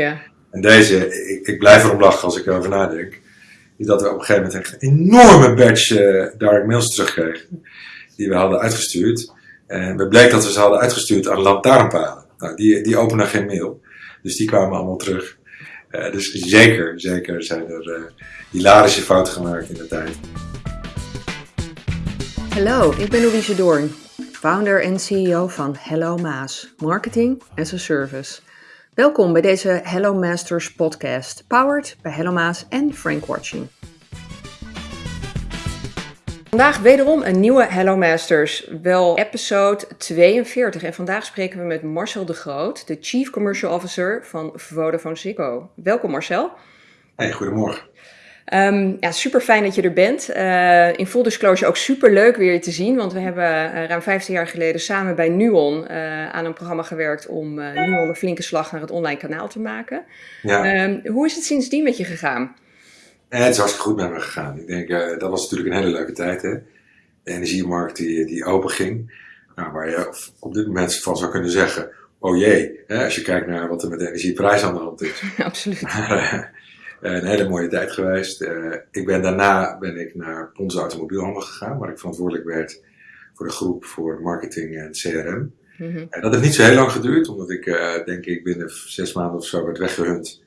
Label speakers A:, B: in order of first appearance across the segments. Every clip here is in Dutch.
A: Ja.
B: En deze, ik, ik blijf erom lachen als ik erover nadenk, is dat we op een gegeven moment echt een enorme batch eh, direct mails terugkregen. Die we hadden uitgestuurd. En het bleek dat we ze hadden uitgestuurd aan lantaarnpalen. Nou, die, die openen geen mail. Dus die kwamen allemaal terug. Eh, dus zeker, zeker zijn er eh, hilarische fouten gemaakt in de tijd.
A: Hallo, ik ben Louise Doorn, founder en CEO van Hello Maas, Marketing as a Service. Welkom bij deze Hello Masters podcast, powered bij Hello Maas en Frank Watching. Vandaag wederom een nieuwe Hello Masters, wel episode 42. En vandaag spreken we met Marcel de Groot, de Chief Commercial Officer van Vodafone Ziggo. Welkom Marcel.
B: Hey, goedemorgen.
A: Um, ja, super fijn dat je er bent. Uh, in full disclosure ook super leuk weer je te zien, want we hebben uh, ruim 15 jaar geleden samen bij Nuon uh, aan een programma gewerkt om Nuon een flinke slag naar het online kanaal te maken. Ja. Um, hoe is het sindsdien met je gegaan?
B: het is hartstikke goed met me gegaan. Ik denk, dat was natuurlijk een hele leuke tijd. Hè? De energiemarkt die, die open ging, nou, waar je op dit moment van zou kunnen zeggen, oh jee, hè, als je kijkt naar wat er met de energieprijs aan de hand is.
A: Absoluut.
B: Eh, een hele mooie tijd geweest. Uh, ik ben, daarna ben ik naar onze automobielhandel gegaan, waar ik verantwoordelijk werd voor de groep voor marketing en CRM. Mm -hmm. En dat heeft niet zo heel lang geduurd, omdat ik uh, denk ik binnen zes maanden of zo werd weggehunt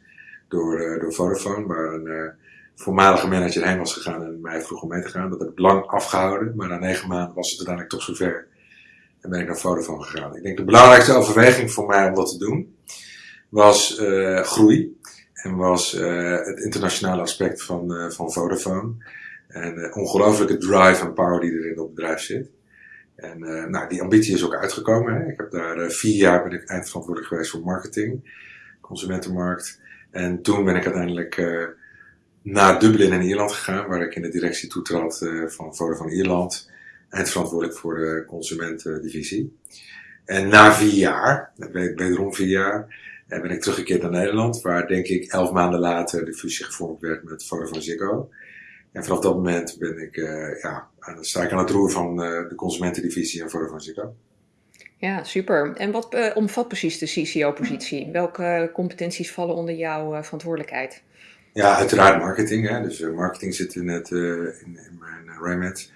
B: door, door Vodafone, waar een voormalige manager heen was gegaan en mij vroeg om mee te gaan. Dat heb ik lang afgehouden, maar na negen maanden was het uiteindelijk toch zover. En ben ik naar Vodafone gegaan. Ik denk de belangrijkste overweging voor mij om dat te doen was groei. En was uh, het internationale aspect van, uh, van Vodafone. En uh, ongelooflijke drive en power die er in het bedrijf zit. En nou, die ambitie is ook uitgekomen. Hè. Ik heb daar vier jaar ben ik eindverantwoordelijk geweest voor marketing, consumentenmarkt. En toen ben ik uiteindelijk naar Dublin in Ierland gegaan, waar ik in de directie toetrad van Vodafone Ierland. Eindverantwoordelijk voor de consumentendivisie. En na vier jaar, wederom vier jaar, en ben ik teruggekeerd naar Nederland, waar denk ik elf maanden later de fusie gevormd werd met Vodafone Ziggo. En vanaf dat moment ben ik, uh, ja, sta ik aan het roer van uh, de consumentendivisie en Vodafone Ziggo.
A: Ja, super. En wat uh, omvat precies de CCO-positie? Welke competenties vallen onder jouw verantwoordelijkheid?
B: Ja, uiteraard marketing. Hè. Dus marketing zit in, het, in, in mijn remit.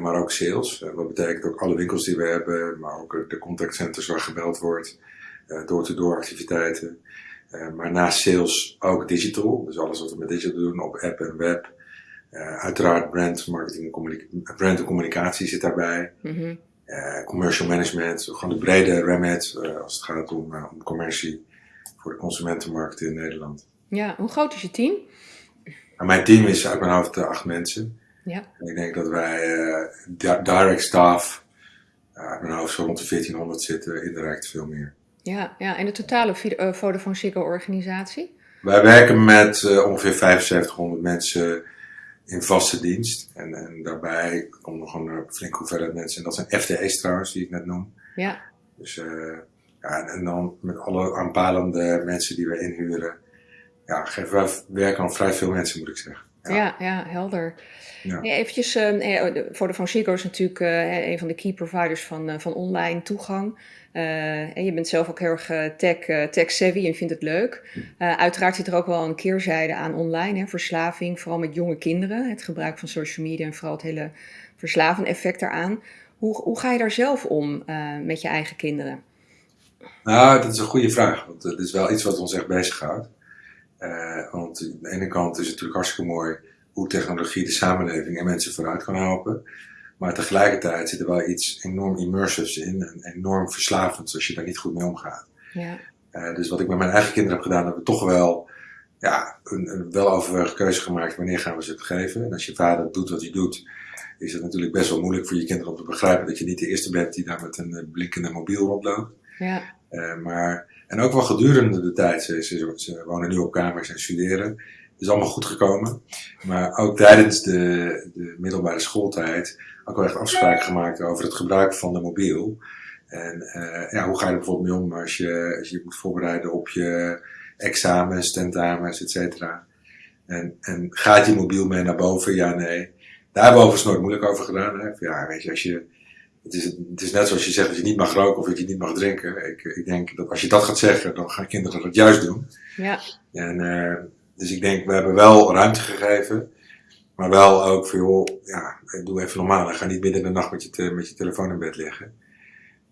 B: maar ook sales. wat betekent ook alle winkels die we hebben, maar ook de contactcenters waar gebeld wordt door-to-door activiteiten. Uh, maar naast sales ook digital, dus alles wat we met digital doen, op app en web. Uh, uiteraard brand, marketing en brand en communicatie zit daarbij. Mm -hmm. uh, commercial management, gewoon de brede remit als het gaat om, om commercie voor de consumentenmarkt in Nederland.
A: Ja, hoe groot is je team?
B: Nou, mijn team is uit mijn hoofd acht mensen.
A: Ja.
B: En ik denk dat wij direct staff uit mijn hoofd zo rond de 1400 zitten, indirect veel meer.
A: Ja, ja. en de totale uh, Vodafone Ziggo organisatie?
B: Wij werken met uh, ongeveer 7500 mensen in vaste dienst. En, en daarbij komt nog een flinke hoeveelheid mensen. En dat zijn FTE's trouwens, die ik net noem.
A: Ja.
B: Dus uh, ja, en dan met alle aanpalende mensen die we inhuren. Ja, geven wij werken aan vrij veel mensen, moet ik zeggen.
A: Ja, ja, ja helder. Ja. Nee, eventjes, uh, Vodafone Ziggo is natuurlijk uh, een van de key providers van, uh, van online toegang. Uh, en je bent zelf ook heel erg tech, tech savvy en vindt het leuk. Uiteraard zit er ook wel een keerzijde aan online, hè, verslaving, vooral met jonge kinderen. Het gebruik van social media en vooral het hele verslavende effect daaraan. Hoe, hoe ga je daar zelf om met je eigen kinderen?
B: Nou, dat is een goede vraag, want het is wel iets wat ons echt bezighoudt. Want aan de ene kant is het natuurlijk hartstikke mooi hoe technologie de samenleving en mensen vooruit kan helpen. Maar tegelijkertijd zit er wel iets enorm immersives in en enorm verslavends als je daar niet goed mee omgaat.
A: Ja.
B: Uh, dus wat ik met mijn eigen kinderen heb gedaan, hebben we toch wel ja, een, een weloverwogen keuze gemaakt wanneer gaan we ze het geven. En als je vader doet wat hij doet, is het natuurlijk best wel moeilijk voor je kinderen om te begrijpen dat je niet de eerste bent die daar met een eh, blinkende mobiel rondloopt.
A: Ja.
B: Uh, maar, en ook wel gedurende de tijd, ze, wonen nu op kamers en studeren is allemaal goed gekomen. Maar ook tijdens de, de middelbare schooltijd ook wel echt afspraken gemaakt over het gebruik van de mobiel. En uh, ja, hoe ga je er bijvoorbeeld mee om als je, als je moet voorbereiden op je examens, tentamens, et cetera. En, en gaat je mobiel mee naar boven? Ja, nee. Daar hebben we overigens nooit moeilijk over gedaan. Hè? Ja, weet je, als je het is, het is net zoals je zegt dat je niet mag roken of dat je niet mag drinken. Ik, ik denk dat als je dat gaat zeggen, dan gaan kinderen dat juist doen.
A: Ja.
B: En, uh, dus ik denk, we hebben wel ruimte gegeven. Maar wel ook voor, joh, ja, doe even normaal. Ga niet midden in de nacht met je, te, met je telefoon in bed liggen.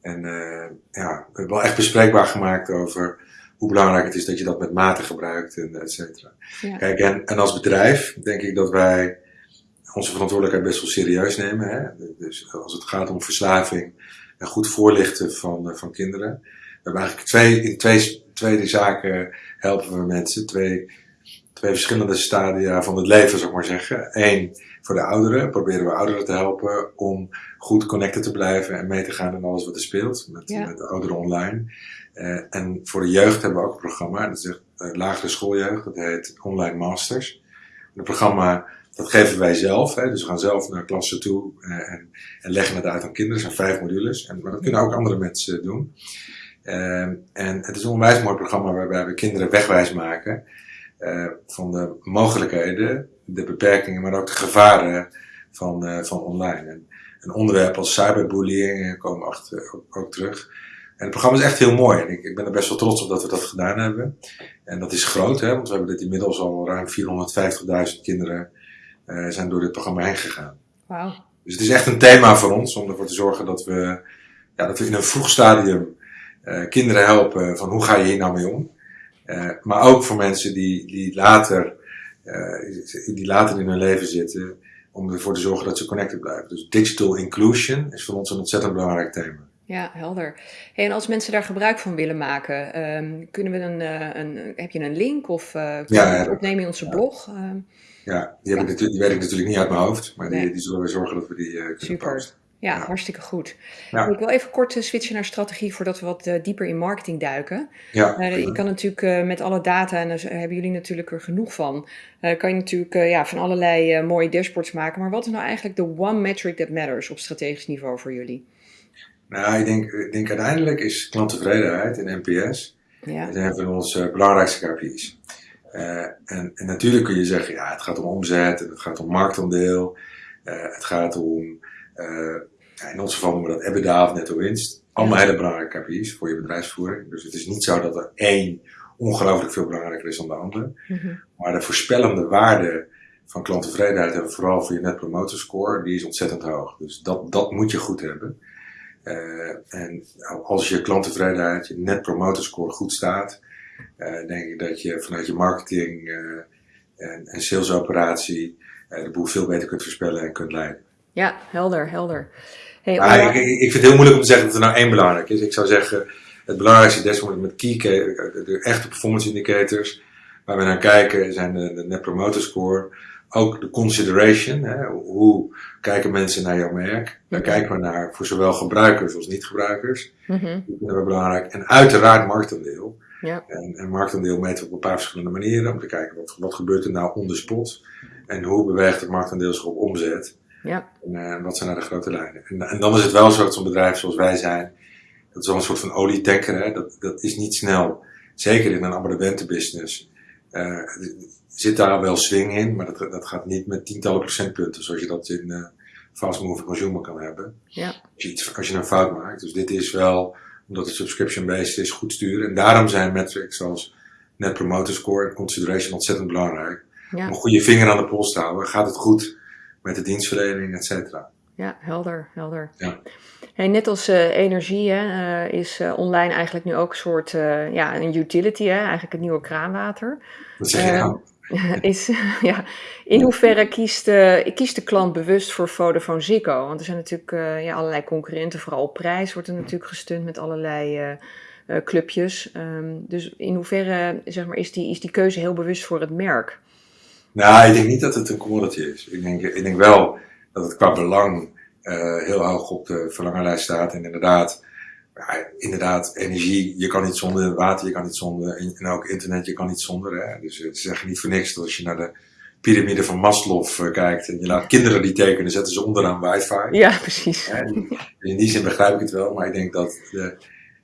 B: En uh, ja, we hebben wel echt bespreekbaar gemaakt over hoe belangrijk het is dat je dat met mate gebruikt en et cetera. Ja. Kijk, en, en als bedrijf denk ik dat wij onze verantwoordelijkheid best wel serieus nemen. Hè? Dus als het gaat om verslaving en goed voorlichten van, van kinderen. We hebben eigenlijk twee, in twee, twee zaken helpen we mensen. Twee, twee verschillende stadia van het leven, zou ik maar zeggen. Eén, voor de ouderen proberen we ouderen te helpen om goed connected te blijven en mee te gaan in alles wat er speelt met, ja. met de ouderen online. Uh, en voor de jeugd hebben we ook een programma, dat is uh, lagere schooljeugd, dat heet Online Masters. Het programma dat geven wij zelf, hè, dus we gaan zelf naar klassen toe uh, en, en, leggen het uit aan kinderen. Er zijn vijf modules, en, maar dat kunnen ook andere mensen doen. en het is een onwijs mooi programma waarbij we kinderen wegwijs maken van de mogelijkheden, de beperkingen, maar ook de gevaren van, van online. En, een onderwerp als cyberbullying komen achter ook, terug. En het programma is echt heel mooi. En ik, ik, ben er best wel trots op dat we dat gedaan hebben. En dat is groot, hè, want we hebben dit inmiddels al ruim 450.000 kinderen zijn door dit programma heen gegaan. Dus het is echt een thema voor ons om ervoor te zorgen dat we, ja, dat we in een vroeg stadium uh, kinderen helpen van hoe ga je hier nou mee om. Uh, maar ook voor mensen die, die, later, die later in hun leven zitten, om ervoor te zorgen dat ze connected blijven. Dus digital inclusion is voor ons een ontzettend belangrijk thema.
A: Ja, helder. Hey, en als mensen daar gebruik van willen maken, um, kunnen we een, uh, een, heb je een link of uh, het opnemen in onze blog? Um,
B: ja, die, heb Ik die weet ik natuurlijk niet uit mijn hoofd, maar nee. die, die, zullen we zorgen dat we die uh, kunnen
A: Super.
B: posten.
A: Ja, ja, hartstikke goed. Ja. Ik wil even kort switchen naar strategie voordat we wat uh, dieper in marketing duiken.
B: Ja.
A: Uh, je kan natuurlijk uh, met alle data, en daar hebben jullie natuurlijk er genoeg van, kan je natuurlijk ja, van allerlei mooie dashboards maken. Maar wat is nou eigenlijk de one metric that matters op strategisch niveau voor jullie?
B: Nou, ik denk, ik denk uiteindelijk is klanttevredenheid en NPS ja. een van onze belangrijkste KPI's. Uh, en, en, natuurlijk kun je zeggen, ja, het gaat om omzet, en het gaat om marktaandeel, uh, het gaat om, uh, in ons geval noemen we dat EBITDA of netto winst. Allemaal hele belangrijke KPI's voor je bedrijfsvoering. Dus het is niet zo dat er één ongelooflijk veel belangrijker is dan de andere. Mm -hmm. Maar de voorspellende waarde van klanttevredenheid en vooral voor je net promoter score, die is ontzettend hoog. Dus dat, dat moet je goed hebben. En als je klanttevredenheid, je net promoter score goed staat, denk ik dat je vanuit je marketing uh, en, en salesoperatie de boel veel beter kunt voorspellen en kunt leiden.
A: Ja, helder, helder. Hey,
B: maar ik, ik, vind het heel moeilijk om te zeggen dat er nou één belangrijk is. Ik zou zeggen, het belangrijkste dashboard met key, de echte performance indicators, waar we naar kijken, zijn de, de net promoter score, ook de consideration. Hè, hoe kijken mensen naar jouw merk? Daar kijken we naar voor zowel gebruikers als niet-gebruikers.
A: Mm -hmm.
B: Dat vinden we belangrijk. En uiteraard marktaandeel.
A: Ja.
B: En, en marktaandeel meten we op een paar verschillende manieren. Om te kijken wat, wat gebeurt er nou on the spot. En hoe beweegt het marktaandeel zich op omzet.
A: Ja.
B: En uh, wat zijn nou de grote lijnen. En, en dan is het wel zo dat zo'n bedrijf zoals wij zijn. Dat is wel een soort van olietanker. Hè? Dat, dat is niet snel. Zeker in een abonnementenbusiness. Uh, zit daar wel swing in, maar dat, dat gaat niet met tientallen procentpunten zoals je dat in uh, fast moving consumer kan hebben.
A: Ja.
B: Als, je iets, als je een fout maakt. Dus dit is wel, omdat het subscription-based is, goed sturen. En daarom zijn metrics zoals net promoter score en consideration ontzettend belangrijk.
A: Ja.
B: Om een goede vinger aan de pols te houden. Gaat het goed met de dienstverlening, et cetera.
A: Ja, helder, helder.
B: Ja.
A: Hey, net als uh, energie hè, uh, is uh, online eigenlijk nu ook een soort ja, een utility, hè, eigenlijk het nieuwe kraanwater.
B: Wat zeg je nou?
A: is, ja, in hoeverre kiest, uh, kiest de klant bewust voor Vodafone Ziggo? Want er zijn natuurlijk uh, ja, allerlei concurrenten, vooral op prijs wordt er natuurlijk gesteund met allerlei uh, clubjes. Um, dus in hoeverre zeg maar, is, die, is die keuze heel bewust voor het merk?
B: Nou, ik denk niet dat het een commodity is. Ik denk, ik denk wel dat het qua belang heel hoog op de verlangenlijst staat. En inderdaad, ja, inderdaad, energie, je kan niet zonder, water, je kan niet zonder, en ook internet, je kan niet zonder. Hè? Dus het is echt niet voor niks dat als je naar de piramide van Maslow uh, kijkt en je laat kinderen die tekenen, zetten ze onderaan wifi.
A: Ja, precies.
B: En in die zin begrijp ik het wel, maar ik denk dat de,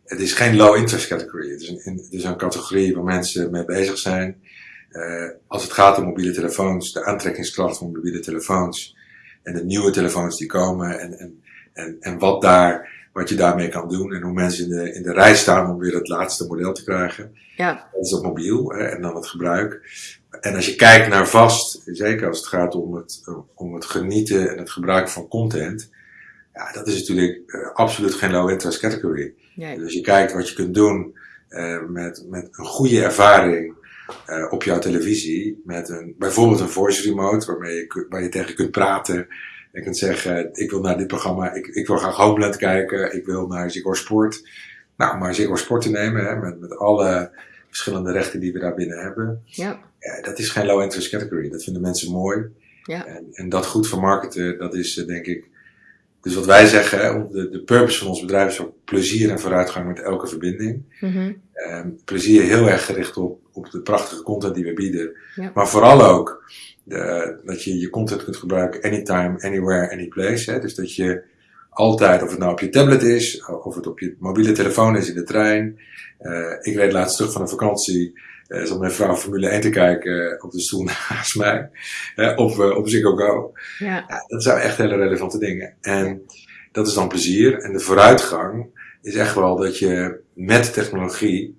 B: het is geen low interest category. Het is een, het is een categorie waar mensen mee bezig zijn. Uh, als het gaat om mobiele telefoons, de aantrekkingskracht van mobiele telefoons en de nieuwe telefoons die komen en, en En, en wat, daar, wat je daarmee kan doen en hoe mensen in de, in de rij staan om weer het laatste model te krijgen.
A: Ja.
B: Dat is op mobiel hè, en dan het gebruik. En als je kijkt naar vast, zeker als het gaat om het, om het genieten en het gebruik van content, ja, dat is natuurlijk uh, absoluut geen low interest category.
A: Nee.
B: Dus als je kijkt wat je kunt doen uh, met, met een goede ervaring uh, op jouw televisie, met een, bijvoorbeeld een voice remote waarmee je, waar je tegen kunt praten. En kunt zeggen, ik wil naar dit programma, ik, ik wil graag Homeland kijken, ik wil naar Ziggo Sport. Nou, maar Ziggo Sport te nemen, hè, met, met alle verschillende rechten die we daar binnen hebben.
A: Ja.
B: ja dat is geen low interest category. Dat vinden mensen mooi.
A: Ja.
B: En, en dat goed vermarkten, dat is uh, denk ik. Dus wat wij zeggen, hè, de, de purpose van ons bedrijf is ook plezier en vooruitgang met elke verbinding.
A: Mm -hmm.
B: um, plezier heel erg gericht op, op de prachtige content die we bieden.
A: Ja.
B: Maar vooral ook de, dat je je content kunt gebruiken anytime, anywhere, anyplace. Hè? Dus dat je altijd, of het nou op je tablet is, of het op je mobiele telefoon is in de trein. Uh, ik reed laatst terug van een vakantie. Uh, zat mijn vrouw Formule 1 te kijken op de stoel naast mij. Uh, op, op Ziggo Go.
A: Ja.
B: ja. dat zijn echt hele relevante dingen. En dat is dan plezier. En de vooruitgang is echt wel dat je met technologie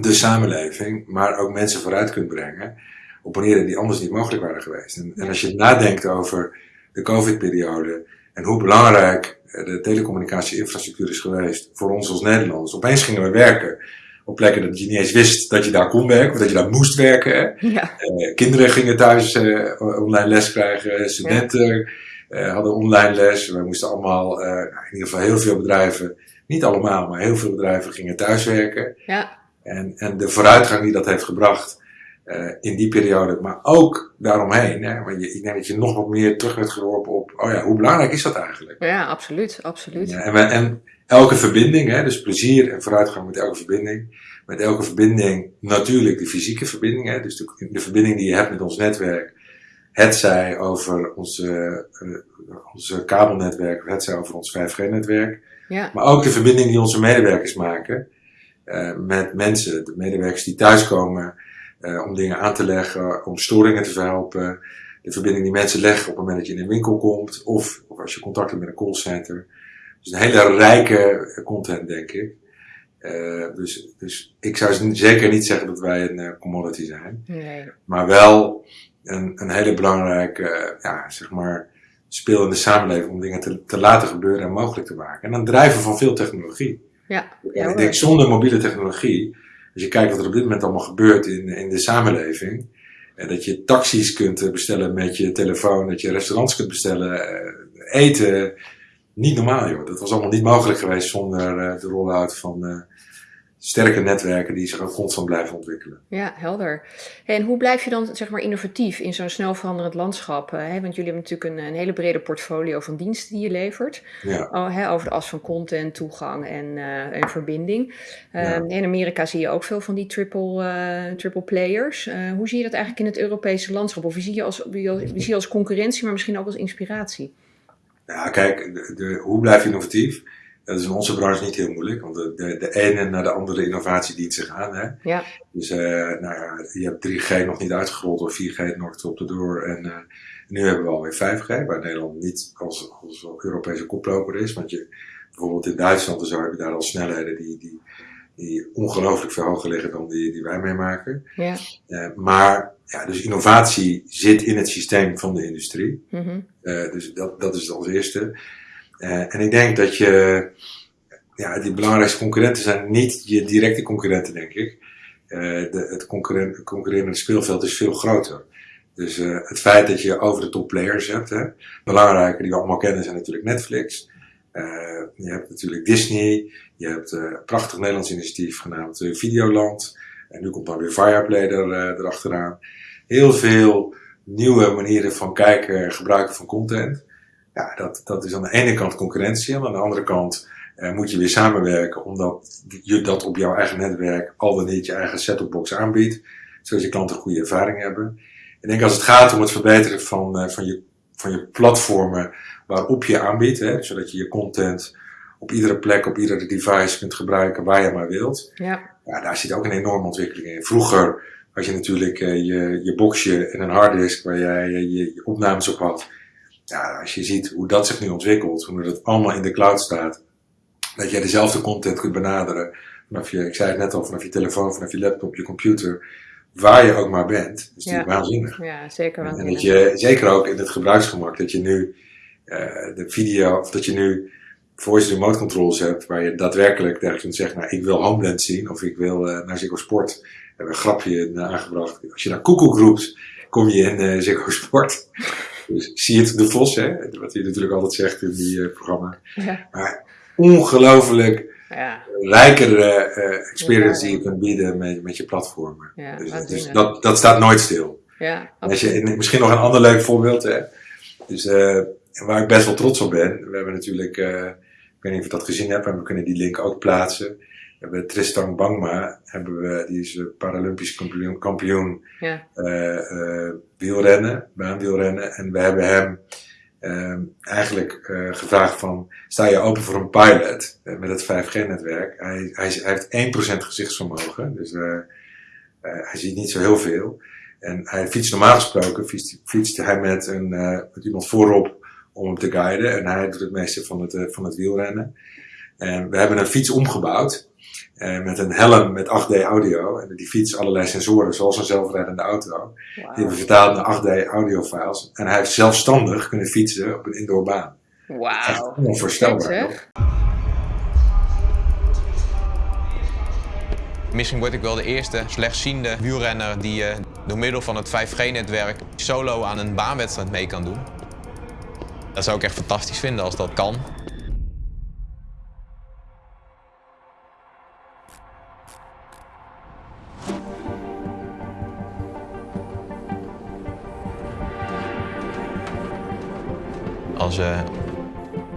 B: de samenleving, maar ook mensen vooruit kunt brengen op manieren die anders niet mogelijk waren geweest. En, en als je nadenkt over de COVID-periode en hoe belangrijk de telecommunicatie-infrastructuur is geweest voor ons als Nederlanders. Opeens gingen we werken op plekken dat je niet eens wist dat je daar kon werken of dat je daar moest werken.
A: Ja.
B: Uh, kinderen gingen thuis uh, online les krijgen, studenten ja. uh, hadden online les. We moesten allemaal, in ieder geval heel veel bedrijven, niet allemaal, maar heel veel bedrijven gingen thuiswerken.
A: Ja.
B: En, en de vooruitgang die dat heeft gebracht uh, in die periode, maar ook daaromheen. Hè, want je, ik denk dat je nog wat meer terug werd geworpen op, oh ja, hoe belangrijk is dat eigenlijk?
A: Ja, absoluut, absoluut.
B: Ja, en, we, en elke verbinding, hè, dus plezier en vooruitgang met elke verbinding. Met elke verbinding natuurlijk de fysieke verbinding, hè, dus de, de verbinding die je hebt met ons netwerk. Het zij over onze, uh, onze kabelnetwerk, het zij over ons 5G-netwerk.
A: Ja.
B: Maar ook de verbinding die onze medewerkers maken uh, met mensen, de medewerkers die thuiskomen uh, om dingen aan te leggen, om storingen te verhelpen. De verbinding die mensen leggen op het moment dat je in een winkel komt, of, of als je contact hebt met een callcenter. Dus een hele rijke content, denk ik. Uh, dus, dus ik zou zeker niet zeggen dat wij een uh, commodity zijn.
A: Nee.
B: Maar wel een, een hele belangrijke, ja, zeg maar, speel in de samenleving om dingen te, te laten gebeuren en mogelijk te maken. En dan drijven van veel technologie.
A: Ja.
B: En ik denk zonder mobiele technologie, als je kijkt wat er op dit moment allemaal gebeurt in, in de samenleving, en dat je taxis kunt bestellen met je telefoon, dat je restaurants kunt bestellen, eten, niet normaal joh. Dat was allemaal niet mogelijk geweest zonder de rollout van sterke netwerken die zich ook constant blijven ontwikkelen.
A: Ja, helder. En hoe blijf je dan zeg maar innovatief in zo'n snel veranderend landschap? Uh, hè? Want jullie hebben natuurlijk een, een, hele brede portfolio van diensten die je levert.
B: Ja.
A: Oh, hè, over de as van content, toegang en, en verbinding.
B: Ja.
A: In Amerika zie je ook veel van die triple, triple players. hoe zie je dat eigenlijk in het Europese landschap? Of wie zie je als, wie, zie je als concurrentie, maar misschien ook als inspiratie?
B: Ja, kijk, de, de, hoe blijf je innovatief? Dat is in onze branche niet heel moeilijk, want de, de, de ene naar de andere innovatie dient zich aan. Hè?
A: Ja.
B: Dus uh, nou ja, je hebt 3G nog niet uitgerold of 4G nog op de door. En uh, nu hebben we alweer 5G, waar Nederland niet als, als Europese koploper is. Want je, bijvoorbeeld in Duitsland en zo heb je daar al snelheden die, die, die ongelooflijk veel hoger liggen dan die, die wij meemaken.
A: Ja.
B: Uh, maar ja, dus innovatie zit in het systeem van de industrie.
A: Mm -hmm.
B: dus dat, dat is als eerste. Uh, en ik denk dat je, ja, die belangrijkste concurrenten zijn niet je directe concurrenten, denk ik. De, het concurrerende speelveld is veel groter. Dus het feit dat je over de top players hebt, hè, belangrijke die we allemaal kennen zijn natuurlijk Netflix. je hebt natuurlijk Disney. Je hebt een prachtig Nederlands initiatief genaamd Videoland. En nu komt dan weer Fireplay er, erachteraan. Heel veel nieuwe manieren van kijken en gebruiken van content. Ja, dat, dat is aan de ene kant concurrentie. En aan de andere kant uh, moet je weer samenwerken. Omdat je dat op jouw eigen netwerk al dan niet je eigen set-top-box aanbiedt. Zodat je klanten goede ervaring hebben. Ik denk als het gaat om het verbeteren van, uh, van, je, van je platformen waarop je aanbiedt. Hè, zodat je je content op iedere plek, op iedere device kunt gebruiken waar je maar wilt.
A: Ja.
B: Ja, daar zit ook een enorme ontwikkeling in. Vroeger had je natuurlijk uh, je, je boxje en een harddisk waar jij uh, je, je, opnames op had. Ja, als je ziet hoe dat zich nu ontwikkelt, hoe dat allemaal in de cloud staat, dat jij dezelfde content kunt benaderen vanaf je, ik zei het net al, vanaf je telefoon, vanaf je laptop, je computer, waar je ook maar bent. Dat is natuurlijk waanzinnig.
A: Ja, zeker waanzinnig.
B: En dat je, zeker ook in het gebruiksgemak, dat je nu uh, de video, of dat je nu voice remote controls hebt, waar je daadwerkelijk tegen kunt zeggen, nou, ik wil Homeland zien, of ik wil uh, naar Ziggo Sport. We hebben een grapje aangebracht. Als je naar Koekoek roept, kom je in uh, Ziggo Sport. Dus zie het de Vos, hè, wat hij natuurlijk altijd zegt in die uh, programma. Ja. Maar ongelooflijk ja. rijkere uh, experience die je kunt bieden met, met je platformen. Ja, dus, dus dat, dat staat nooit stil. Ja, Als je, misschien nog een ander leuk voorbeeld. Hè. Dus, uh, waar ik best wel trots op ben. We hebben natuurlijk, ik weet niet of je dat gezien hebt, maar we kunnen die link ook plaatsen. We hebben Tristan Bangma, hebben we, die is Paralympisch kampioen, kampioen ja. wielrennen, baanwielrennen. En we hebben hem uh, eigenlijk uh, gevraagd van, sta je open voor een pilot uh, met het 5G-netwerk? Hij, hij, hij, heeft 1% gezichtsvermogen, dus uh, hij ziet niet zo heel veel. En hij fietst normaal gesproken, fietst, fietst hij met, een, met iemand voorop om hem te guiden. En hij doet het meeste van het, van het wielrennen. En we hebben een fiets omgebouwd. Uh, met een helm met 8D audio. En die fiets allerlei sensoren, zoals een zelfrijdende auto. Wow. Die hebben we vertaald naar 8D audio files. En hij heeft zelfstandig kunnen fietsen op een indoorbaan.
A: Wauw.
B: Onvoorstelbaar.
C: Misschien word ik wel de eerste slechtziende wielrenner die uh, door middel van het 5G-netwerk solo aan een baanwedstrijd mee kan doen. Dat zou ik echt fantastisch vinden als dat kan. Als uh,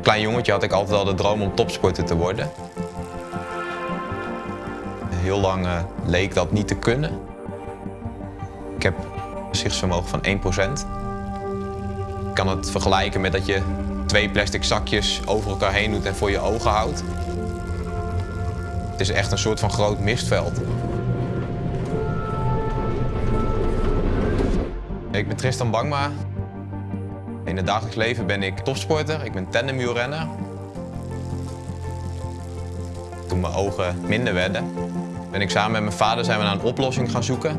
C: klein jongetje had ik altijd al de droom om topsporter te worden. Heel lang uh, leek dat niet te kunnen. Ik heb een gezichtsvermogen van 1%. Ik kan het vergelijken met dat je twee plastic zakjes over elkaar heen doet en voor je ogen houdt. Het is echt een soort van groot mistveld. Ik ben Tristan Bangma, in het dagelijks leven ben ik topsporter, ik ben tandemwielrenner. Toen mijn ogen minder werden, ben ik samen met mijn vader zijn we naar een oplossing gaan zoeken.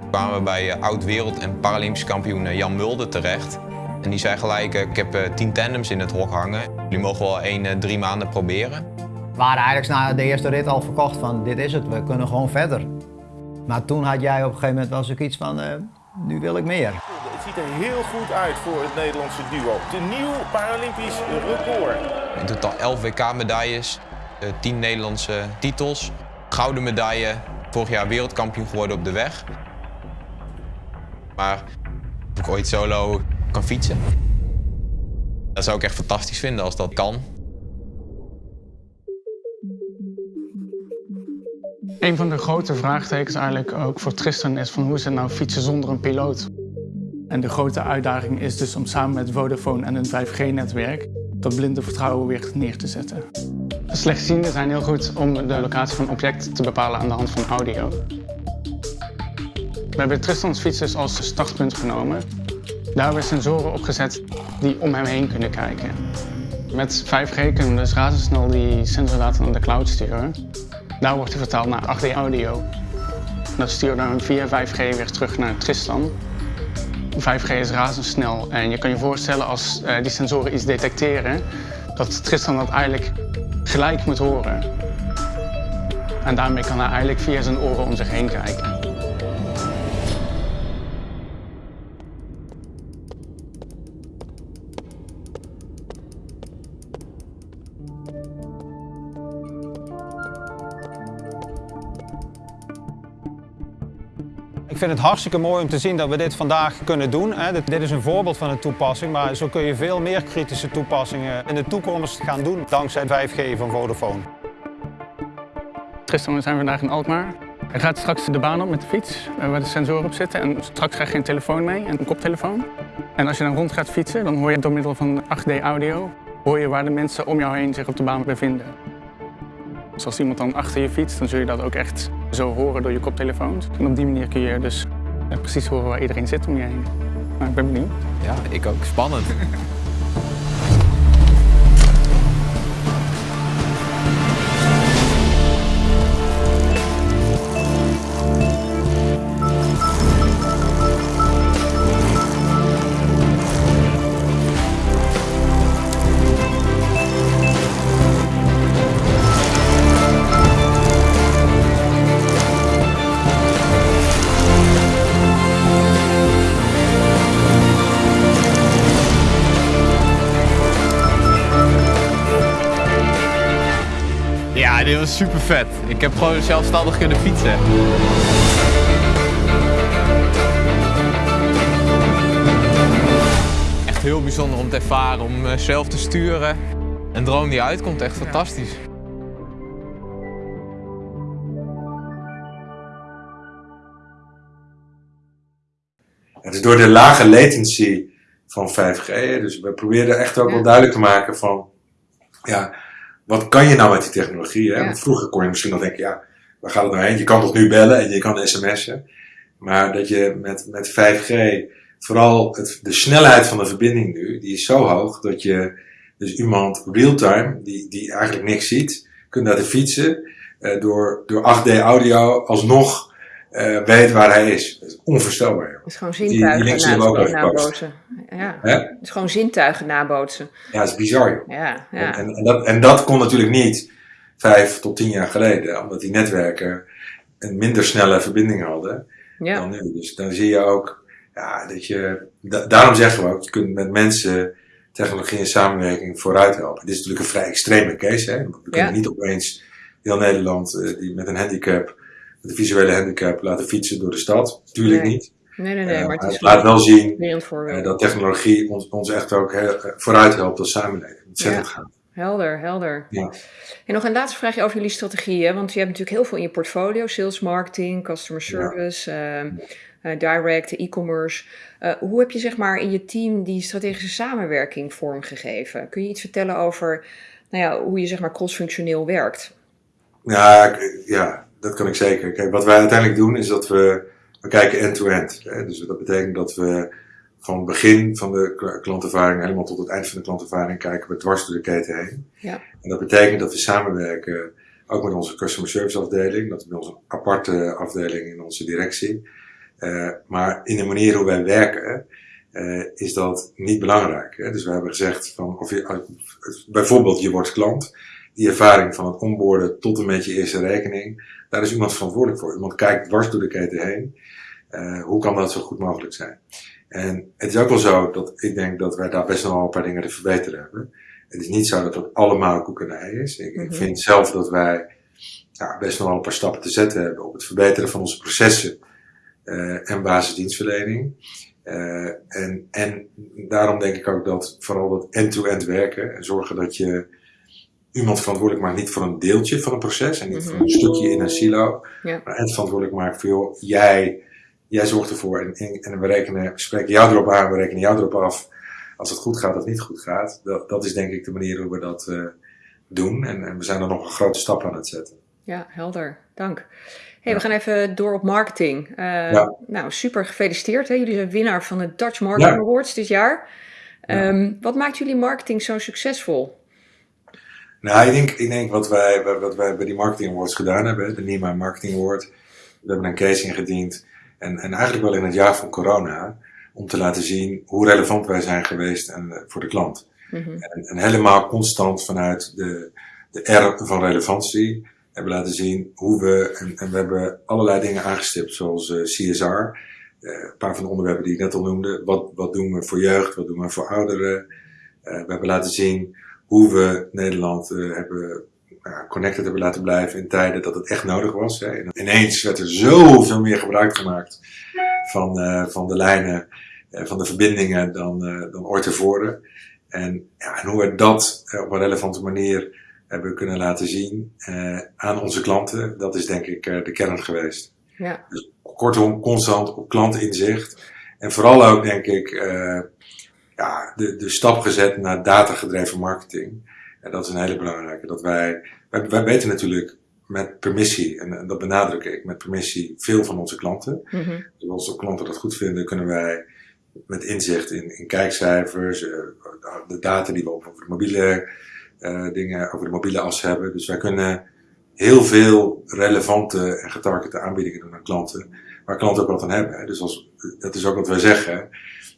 C: Toen kwamen we bij eh, oud-wereld- en Paralympisch kampioen eh, Jan Mulder terecht. En die zei gelijk, eh, ik heb tien tandems in het hok hangen. Jullie mogen wel één, drie maanden proberen.
D: We waren eigenlijk na de eerste rit al verkocht van dit is het, we kunnen gewoon verder. Maar toen had jij op een gegeven moment wel zoiets van, nu wil ik meer.
E: Het ziet er heel goed uit voor het Nederlandse duo. De nieuw Paralympisch record.
C: In totaal 11 WK-medailles, 10 Nederlandse titels. Gouden medaille, vorig jaar wereldkampioen geworden op de weg. Maar of ik ooit solo kan fietsen, dat zou ik echt fantastisch vinden als dat kan.
F: Een van de grote vraagtekens eigenlijk ook voor Tristan is van hoe is het nou fietsen zonder een piloot? En de grote uitdaging is dus om samen met Vodafone en een 5G-netwerk dat blinde vertrouwen weer neer te zetten. Slechtzienden zijn heel goed om de locatie van objecten te bepalen aan de hand van audio. We hebben Tristans fiets dus als startpunt genomen. Daar hebben we sensoren opgezet die om hem heen kunnen kijken. Met 5G kunnen we dus razendsnel die sensordata naar de cloud sturen. Daar wordt hij vertaald naar 8D audio. Dat stuurt dan via 5G weer terug naar Tristan. 5G is razendsnel en je kan je voorstellen als uh, die sensoren iets detecteren, dat Tristan dat eigenlijk gelijk moet horen. En daarmee kan hij eigenlijk via zijn oren om zich heen kijken.
G: Vind het hartstikke mooi om te zien dat we dit vandaag kunnen doen. Dit is een voorbeeld van een toepassing, maar zo kun je veel meer kritische toepassingen in de toekomst gaan doen dankzij 5G van Vodafone.
F: Tristan, we zijn vandaag in Alkmaar. Hij gaat straks de baan op met de fiets, eh, waar de sensoren op zitten. En straks krijg je een telefoon mee en een koptelefoon. En als je dan rond gaat fietsen, dan hoor je door middel van 8D audio hoor je waar de mensen om jou heen zich op de baan bevinden. Dus als iemand dan achter je fietst, dan zul je dat ook echt zo horen door je koptelefoons. En op die manier kun je dus precies horen waar iedereen zit om je heen. Nou, ik ben benieuwd.
C: Ja, ik ook. Spannend. super vet. Ik heb gewoon zelfstandig kunnen fietsen. Echt heel bijzonder om te ervaren, om eh, zelf te sturen. Een droom die uitkomt, echt fantastisch.
B: Het is door de lage latency van 5G, dus we proberen echt ook wel duidelijk te maken van, ja, wat kan je nou met die technologie? Hè? Want vroeger kon je misschien nog denken, ja, waar gaat het nou heen? Je kan toch nu bellen en je kan sms'en. Maar dat je met, met 5G, vooral het, de snelheid van de verbinding nu, die is zo hoog dat je dus iemand real-time, die, die eigenlijk niks ziet, kunt laten fietsen, uh, door, door 8D audio alsnog uh, weet waar hij is. Dat is onvoorstelbaar.
A: Is gewoon zintuigen die, die na nabootsen. Ja. Het is gewoon zintuigen nabootsen.
B: Ja, dat is bizar. Joh.
A: Ja, ja.
B: En, en, dat, en dat kon natuurlijk niet vijf tot tien jaar geleden, omdat die netwerken een minder snelle verbinding hadden
A: ja.
B: dan nu. Dus dan zie je ook, ja, dat je, da daarom zeggen we ook, je kunt met mensen technologie en samenwerking vooruit helpen. Dit is natuurlijk een vrij extreme case. Hè? We kunnen niet opeens heel Nederland uh, die met een handicap met een visuele handicap laten fietsen door de stad. Tuurlijk
A: nee.
B: niet.
A: Nee, nee, nee.
B: Uh,
A: maar het,
B: het laat wel zien
A: uh,
B: dat technologie ons, ons echt ook heel, vooruit helpt als samenleving. Ontzettend
A: ja. Helder, helder.
B: Ja.
A: En nog een laatste vraagje over jullie strategieën. Want je hebt natuurlijk heel veel in je portfolio. Sales, marketing, customer service, ja. uh, direct, e-commerce. Uh, hoe heb je zeg maar in je team die strategische samenwerking vormgegeven? Kun je iets vertellen over nou ja, hoe je zeg maar crossfunctioneel werkt?
B: Ja, ja, dat kan ik zeker. Kijk, wat wij uiteindelijk doen is dat we, we kijken end-to-end. -end, dus dat betekent dat we van het begin van de klantervaring helemaal tot het eind van de klantervaring kijken we dwars door de keten heen.
A: Ja.
B: En dat betekent dat we samenwerken ook met onze customer service afdeling. Dat is bij ons een aparte afdeling in onze directie. Uh, maar in de manier hoe wij werken uh, is dat niet belangrijk. Hè? Dus we hebben gezegd van, of je, bijvoorbeeld je wordt klant die ervaring van het onboorden tot en met je eerste rekening, daar is iemand verantwoordelijk voor. Iemand kijkt dwars door de keten heen. Uh, hoe kan dat zo goed mogelijk zijn? En het is ook wel zo dat ik denk dat wij daar best nog wel een paar dingen te verbeteren hebben. Het is niet zo dat het allemaal koekenij is. Ik,
A: Mhm.
B: ik vind zelf dat wij best nog wel een paar stappen te zetten hebben op het verbeteren van onze processen uh, en basisdienstverlening. Uh, en, en daarom denk ik ook dat vooral dat end-to-end werken en zorgen dat je iemand verantwoordelijk maakt niet voor een deeltje van een proces en niet
A: Mhm.
B: voor een stukje in een silo,
A: Ja.
B: maar het verantwoordelijk maakt voor joh, jij, jij zorgt ervoor en, en, en we rekenen, we spreken jou erop aan, we rekenen jou erop af als het goed gaat of niet goed gaat. Dat, dat is denk ik de manier hoe we dat uh, doen en, en we zijn er nog een grote stap aan het zetten.
A: Ja, helder. Dank. Hey, we gaan even door op marketing. Uh,
B: Ja.
A: Nou, super gefeliciteerd. Hè? Jullie zijn winnaar van de Dutch Marketing. Awards dit jaar.
B: Ja.
A: Um, wat maakt jullie marketing zo succesvol?
B: Nou, ik denk, ik denk wat, wij, wat wij bij die Marketing Awards gedaan hebben, de NIMA Marketing Award, we hebben een case ingediend en, en eigenlijk wel in het jaar van corona, om te laten zien hoe relevant wij zijn geweest en, uh, voor de klant.
A: Mhm.
B: En, en helemaal constant vanuit de, de R van relevantie hebben laten zien hoe we, en, en we hebben allerlei dingen aangestipt, zoals uh, CSR, uh, een paar van de onderwerpen die ik net al noemde. Wat, wat doen we voor jeugd, wat doen we voor ouderen? Uh, we hebben laten zien hoe we Nederland uh, hebben uh, connected hebben laten blijven in tijden dat het echt nodig was. Hè. En ineens werd er zoveel meer gebruik gemaakt van, uh, van de lijnen, uh, van de verbindingen dan, uh, dan ooit tevoren. En, ja, en hoe we dat op een relevante manier hebben kunnen laten zien aan onze klanten, dat is denk ik de kern geweest.
A: Ja.
B: Dus kortom, constant op klantinzicht. En vooral ook denk ik ja, de, de stap gezet naar datagedreven marketing. En dat is een hele belangrijke. Dat wij, wij, wij weten natuurlijk met permissie, en, en dat benadruk ik, met permissie veel van onze klanten.
A: Mhm.
B: Dus als de klanten dat goed vinden, kunnen wij met inzicht in, in kijkcijfers, de data die we over de mobiele dingen, over de mobiele as hebben. Dus wij kunnen heel veel relevante en getargete aanbiedingen doen aan klanten, waar klanten ook wat aan hebben. Dus als, dat is ook wat wij zeggen.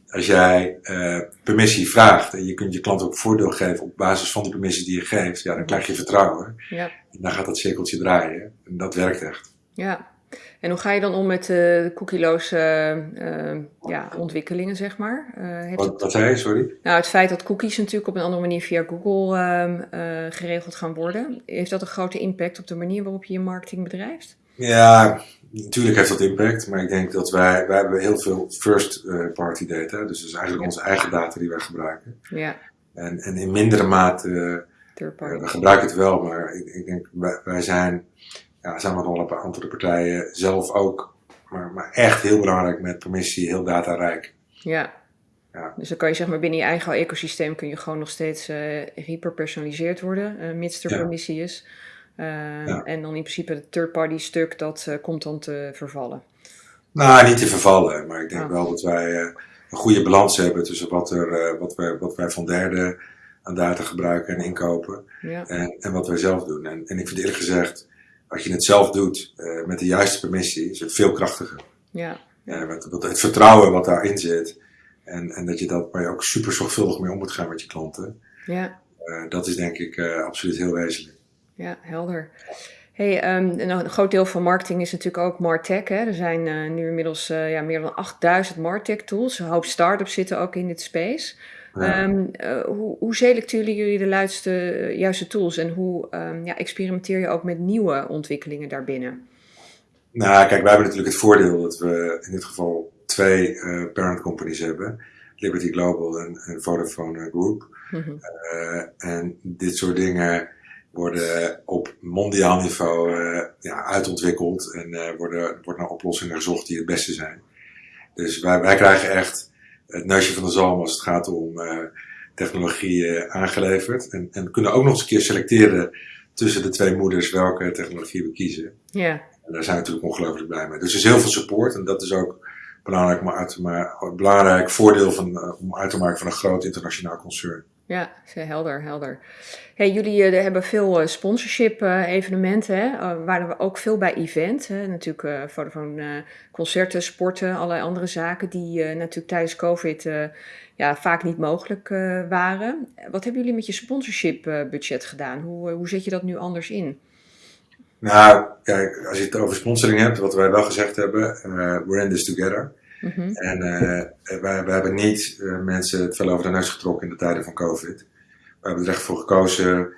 B: Als jij uh, permissie vraagt en je kunt je klant ook voordeel geven op basis van de permissie die je geeft, ja, dan krijg je vertrouwen. Ja. En dan gaat dat cirkeltje draaien. En dat werkt echt.
A: Ja. En hoe ga je dan om met uh, cookieloze uh, ja, ontwikkelingen, zeg maar?
B: Uh, wat, wat zei je, sorry?
A: Nou, het feit dat cookies natuurlijk op een andere manier via Google ehm, geregeld gaan worden, heeft dat een grote impact op de manier waarop je je marketing bedrijft?
B: Ja, natuurlijk heeft dat impact, maar ik denk dat wij, wij hebben heel veel first-party data, dus dat is eigenlijk onze eigen data die wij gebruiken. Ja. En, en in mindere mate, we gebruiken het wel, maar ik, ik denk, wij, wij zijn ja, met een aantal de partijen zelf ook, maar, maar echt heel belangrijk met permissie, heel datarijk.
A: Ja. ja. Dus dan kan je zeg maar binnen je eigen ecosysteem kun je gewoon nog steeds uh, hyperpersonaliseerd worden, uh, mits er permissie is. Uh, En dan in principe het third-party stuk, dat komt dan te vervallen.
B: Nou, niet te vervallen, maar ik denk oh. wel dat wij een goede balans hebben tussen wat, er, wat, wij, wat wij van derden aan data gebruiken en inkopen ja. en, en wat wij zelf doen. En, en ik vind eerlijk gezegd, als je het zelf doet uh, met de juiste permissie, is het veel krachtiger. Ja. ja wat, het vertrouwen wat daarin zit. En, en dat je dat, waar je ook super zorgvuldig mee om moet gaan met je klanten. Ja. Uh, dat is denk ik uh, absoluut heel wezenlijk.
A: Ja, helder. Hey, um, een groot deel van marketing is natuurlijk ook Martech. Hè? Er zijn nu inmiddels ja, meer dan 8000 Martech tools. Een hoop start-ups zitten ook in dit space. Um, uh, hoe, hoe, selecteren jullie de juiste, juiste tools en hoe um, ja, experimenteer je ook met nieuwe ontwikkelingen daarbinnen?
B: Nou, kijk, wij hebben natuurlijk het voordeel dat we in dit geval twee parent companies hebben: Liberty Global en, en Vodafone Group. Mm -hmm. uh, en dit soort dingen worden op mondiaal niveau ja, uitontwikkeld en worden, wordt naar oplossingen gezocht die het beste zijn. Dus wij, wij krijgen echt het neusje van de zalm als het gaat om uh, technologie aangeleverd. En, en kunnen ook nog eens een keer selecteren tussen de twee moeders welke technologie we kiezen. Ja. En daar zijn we natuurlijk ongelooflijk blij mee. Dus er is heel veel support en dat is ook belangrijk, maar uit, maar, belangrijk voordeel van, om uit te maken van een groot internationaal concern.
A: Ja, helder, helder. Hey, jullie uh, hebben veel uh, sponsorship uh, evenementen, hè? waren we ook veel bij event. Natuurlijk van concerten, sporten, allerlei andere zaken die natuurlijk tijdens COVID ja, vaak niet mogelijk waren. Wat hebben jullie met je sponsorship budget gedaan? Hoe, hoe zet je dat nu anders in?
B: Nou, kijk, als je het over sponsoring hebt, wat wij wel gezegd hebben, we're in this together. Mhm. En uh, wij, wij, hebben niet uh, mensen het veel over de neus getrokken in de tijden van COVID. We hebben er echt voor gekozen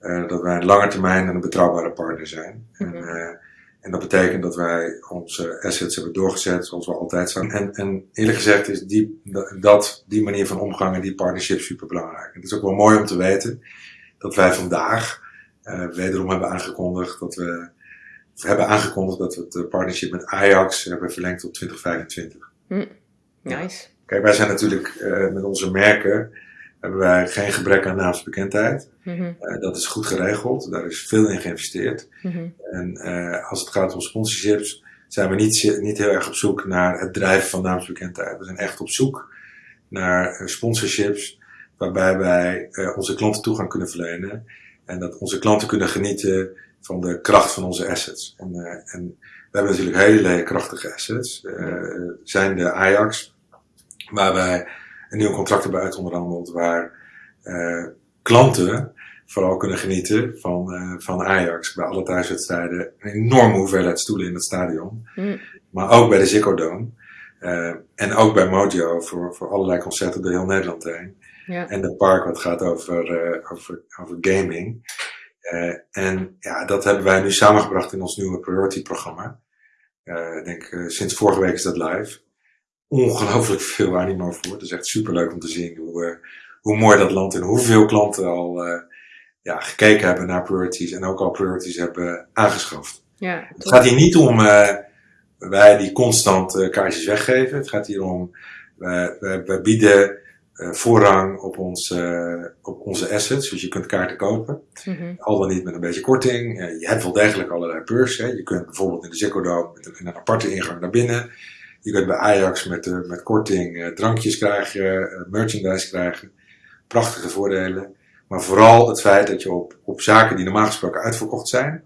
B: uh, dat wij een lange termijn en een betrouwbare partner zijn. Mm -hmm. en, en, dat betekent dat wij onze assets hebben doorgezet zoals we altijd zijn. En, en eerlijk gezegd is die, dat, die manier van omgang en die partnership super belangrijk. Het is ook wel mooi om te weten dat wij vandaag wederom hebben aangekondigd dat we we hebben aangekondigd dat we het partnership met Ajax hebben verlengd tot 2025.
A: Hm. Nice.
B: Kijk, wij zijn natuurlijk uh, met onze merken hebben wij geen gebrek aan naamsbekendheid. Mm -hmm. uh, dat is goed geregeld, daar is veel in geïnvesteerd. Mm -hmm. En uh, als het gaat om sponsorships, zijn we niet, niet heel erg op zoek naar het drijven van naamsbekendheid. We zijn echt op zoek naar sponsorships waarbij wij onze klanten toegang kunnen verlenen. En dat onze klanten kunnen genieten van de kracht van onze assets. En, uh, en we hebben natuurlijk hele krachtige assets. Uh, zijn de Ajax, waar wij een nieuw contract hebben uitonderhandeld, waar uh, klanten vooral kunnen genieten van, uh, van Ajax bij alle thuiswedstrijden. Een enorme hoeveelheid stoelen in het stadion. Mm. Maar ook bij de Ziggo Dome. Uh, en ook bij Mojo voor, voor allerlei concerten door heel Nederland heen. Ja. En de park wat gaat over, uh, over, over gaming. Uh, en ja, dat hebben wij nu samengebracht in ons nieuwe Priority programma. Uh, ik denk, uh, sinds vorige week is dat live. Ongelooflijk veel animo voor. Het is echt super leuk om te zien hoe, hoe mooi dat land en hoeveel klanten al ja, gekeken hebben naar priorities en ook al priorities hebben aangeschaft. Ja, het gaat hier niet om wij die constant kaartjes weggeven. Het gaat hier om, wij, wij bieden uh, voorrang op, ons, uh, op onze assets. Dus je kunt kaarten kopen. Mm -hmm. Al dan niet met een beetje korting. Uh, je hebt wel degelijk allerlei beurs. Hè. Je kunt bijvoorbeeld in de Ziggo Dome met een, een aparte ingang naar binnen. Je kunt bij Ajax met, uh, met korting drankjes krijgen, merchandise krijgen. Prachtige voordelen. Maar vooral het feit dat je op, op zaken die normaal gesproken uitverkocht zijn,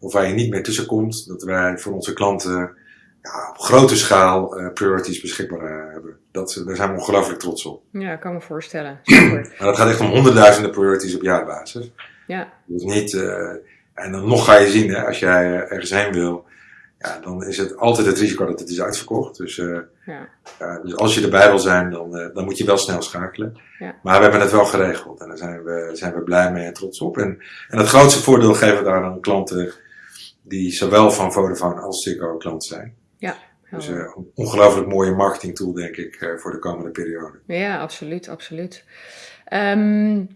B: of waar je niet meer tussenkomt, dat wij voor onze klanten ja, op grote schaal uh, priorities beschikbaar hebben. Dat, daar zijn we ongelooflijk trots op.
A: Ja, ik kan me voorstellen.
B: maar dat gaat echt om honderdduizenden priorities op jaarbasis.
A: Ja.
B: Dus niet, uh, en dan nog ga je zien, hè, als jij ergens heen wil, ja, dan is het altijd het risico dat het is uitverkocht. Dus, ja. dus als je erbij wil zijn, dan, dan moet je wel snel schakelen.
A: Ja.
B: Maar we hebben het wel geregeld en daar zijn we, zijn we blij mee en trots op. En, en het grootste voordeel geven we daar aan klanten die zowel van Vodafone als Ziggo klant zijn.
A: Ja.
B: Dus een ongelooflijk mooie marketing tool, denk ik, voor de komende periode.
A: Ja, absoluut, absoluut. Um,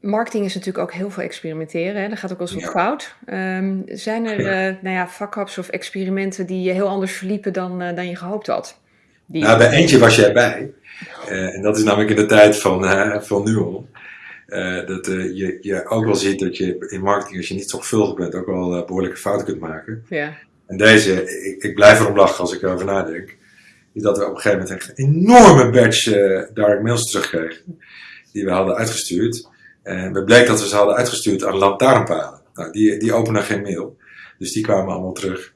A: Marketing is natuurlijk ook heel veel experimenteren. Hè? Dat gaat ook wel eens wat fout. Um, zijn er ja. Uh, nou ja, fuck-ups of experimenten die heel anders verliepen dan, dan je gehoopt had?
B: Die... Nou, bij eentje was jij bij. En dat is namelijk in de tijd van, van Nuon. dat je, je ook wel ziet dat je in marketing, als je niet zorgvuldig bent, ook wel behoorlijke fouten kunt maken.
A: Ja.
B: En deze, ik, ik blijf erom lachen als ik erover nadenk. Is dat we op een gegeven moment echt een enorme batch direct mails terugkregen. Die we hadden uitgestuurd. En we bleek dat we ze hadden uitgestuurd aan lantaarnpalen. Nou, die, die openen geen mail. Dus die kwamen allemaal terug.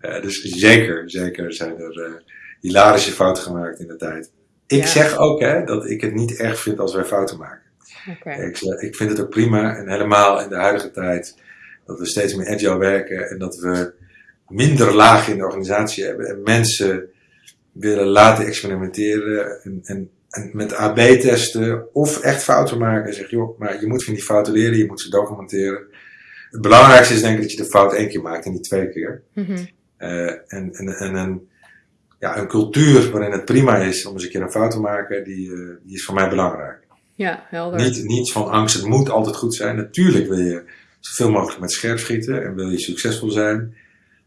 B: Uh, dus zeker, zeker zijn er uh, hilarische fouten gemaakt in de tijd. Ik ja. zeg ook hè, dat ik het niet erg vind als wij fouten maken.
A: Okay.
B: Ik, ik vind het ook prima en helemaal in de huidige tijd dat we steeds meer agile werken en dat we minder lagen in de organisatie hebben en mensen willen laten experimenteren en, en en met AB testen of echt fouten maken en zeg joh, maar je moet van die fouten leren, je moet ze documenteren. Het belangrijkste is denk ik dat je de fout één keer maakt en niet twee keer.
A: Mm -hmm.
B: uh, en, en, en een, ja, een cultuur waarin het prima is om eens een keer een fout te maken, die, uh, die is voor mij belangrijk.
A: Ja, helder.
B: Niet, niet van angst, het moet altijd goed zijn. Natuurlijk wil je zoveel mogelijk met scherp schieten en wil je succesvol zijn.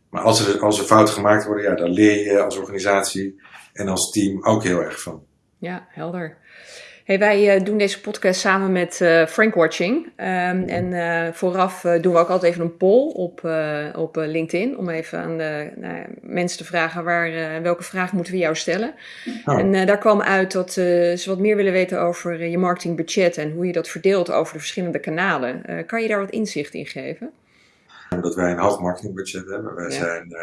B: Maar als er, als er fouten gemaakt worden, ja, dan leer je als organisatie en als team ook heel erg van.
A: Ja, helder. Hey, wij uh, doen deze podcast samen met uh, Frank Watching. Um, en uh, vooraf doen we ook altijd even een poll op, op LinkedIn. Om even aan de, nou, mensen te vragen waar, welke vraag moeten we jou stellen.
B: Oh.
A: En daar kwam uit dat ze wat meer willen weten over je marketingbudget. En hoe je dat verdeelt over de verschillende kanalen. kan je daar wat inzicht in geven?
B: Dat wij een hoog marketingbudget hebben. Wij
A: Ja.
B: zijn,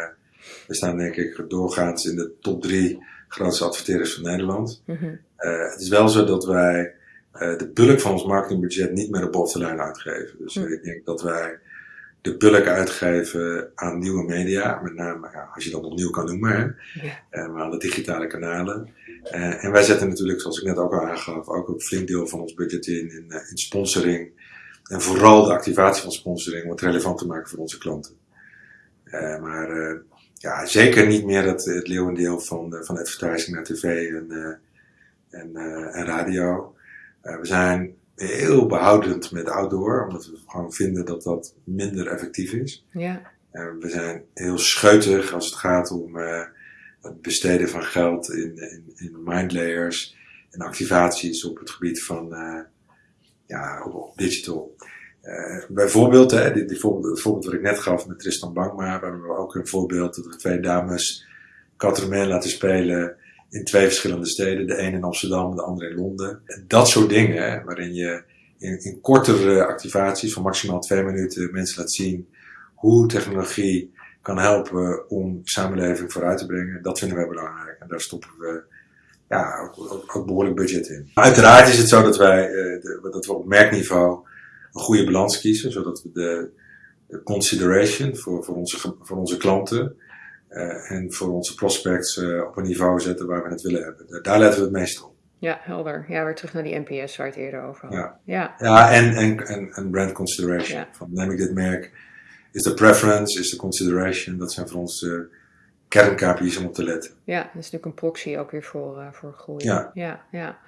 B: we staan denk ik doorgaans in de top drie grootste adverteerders van Nederland.
A: Mhm.
B: Uh, het is wel zo dat wij uh, de bulk van ons marketingbudget niet meer op de lijn uitgeven. Dus
A: Hm.
B: ik denk dat wij de bulk uitgeven aan nieuwe media, met name ja, als je dat nog nieuw kan noemen, hè, uh, maar aan de digitale kanalen. Uh, en wij zetten natuurlijk, zoals ik net ook al aangaf, ook een flink deel van ons budget in, in, uh, in sponsoring. En vooral de activatie van sponsoring om het relevant te maken voor onze klanten. Uh, maar uh, ja, zeker niet meer het, het leeuwendeel van, uh, van advertising naar tv en, en, en radio. We zijn heel behoudend met outdoor, omdat we gewoon vinden dat dat minder effectief is.
A: Ja.
B: We zijn heel scheutig als het gaat om het besteden van geld in, in, in mindlayers en activaties op het gebied van ja, op, digital. Uh, bijvoorbeeld, hè, die, die voorbeeld, het voorbeeld wat ik net gaf met Tristan Bankma, hebben we ook een voorbeeld dat we twee dames Catremain laten spelen in twee verschillende steden. De een in Amsterdam, de andere in Londen. En dat soort dingen, waarin je in, in kortere activaties van maximaal twee minuten mensen laat zien hoe technologie kan helpen om samenleving vooruit te brengen. Dat vinden wij belangrijk. En daar stoppen we ja, ook, ook, ook behoorlijk budget in. Uiteraard is het zo dat wij, uh, de, dat we op merkniveau een goede balans kiezen, zodat we de, de consideration voor, voor, onze, voor onze klanten uh, en voor onze prospects uh, op een niveau zetten waar we het willen hebben. Daar letten we het meest op.
A: Ja, helder. Ja, weer terug naar die NPS waar het eerder over had.
B: Ja,
A: ja.
B: ja en, en, en, en brand consideration.
A: Ja.
B: Van neem ik dit merk, is de preference, is de consideration, dat zijn voor ons de kern-KPI's om op te letten.
A: Ja, dat is natuurlijk een proxy ook weer voor, uh, voor groei.
B: Ja.
A: ja, ja.